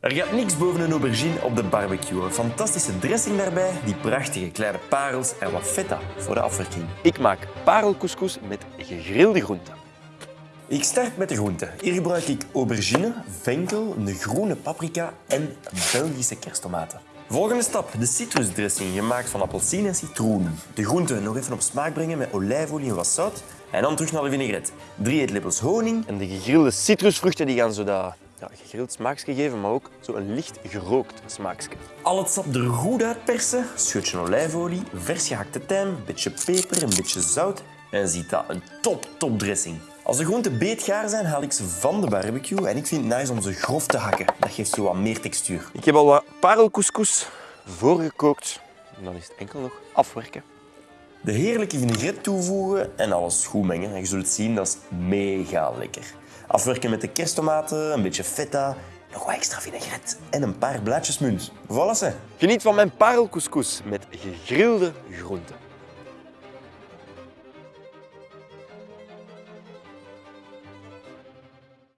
Er gaat niks boven een aubergine op de barbecue. Een fantastische dressing daarbij, die prachtige kleine parels en wat feta voor de afwerking. Ik maak parelcouscous met gegrilde groenten. Ik start met de groenten. Hier gebruik ik aubergine, venkel, een groene paprika en Belgische kersttomaten. Volgende stap, de citrusdressing, gemaakt van appelsine en citroen. De groenten nog even op smaak brengen met olijfolie en wat zout. En dan terug naar de vinaigrette. Drie eetlepels honing. En de gegrilde citrusvruchten die gaan zo dat ja, gegrild smaakje geven, maar ook zo een licht gerookt smaakje. Al het sap er goed uitpersen. Scheutje olijfolie, vers gehakte tijm, een beetje peper, een beetje zout. En ziet dat, een top, top dressing. Als de groenten beetgaar zijn, haal ik ze van de barbecue en ik vind het nice om ze grof te hakken. Dat geeft zo wat meer textuur. Ik heb al wat parelcouscous voorgekookt. En dan is het enkel nog afwerken. De heerlijke vinaigrette toevoegen en alles goed mengen. En je zult zien, dat is mega lekker. Afwerken met de kersttomaten, een beetje feta, nog wat extra vinaigrette en een paar blaadjes munt. Voilà ze. Geniet van mijn parelcouscous met gegrilde groenten.